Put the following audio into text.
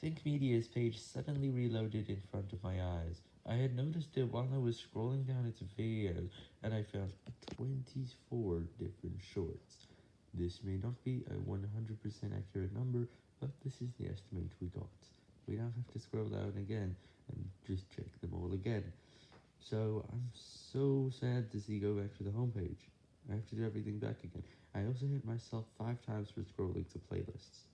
Think Media's page suddenly reloaded in front of my eyes. I had noticed it while I was scrolling down its videos, and I found 24 different shorts. This may not be a 100% accurate number, but this is the estimate we got. We now have to scroll down again, and just check them all again. So, I'm so sad to see go back to the homepage. I have to do everything back again. I also hit myself 5 times for scrolling to playlists.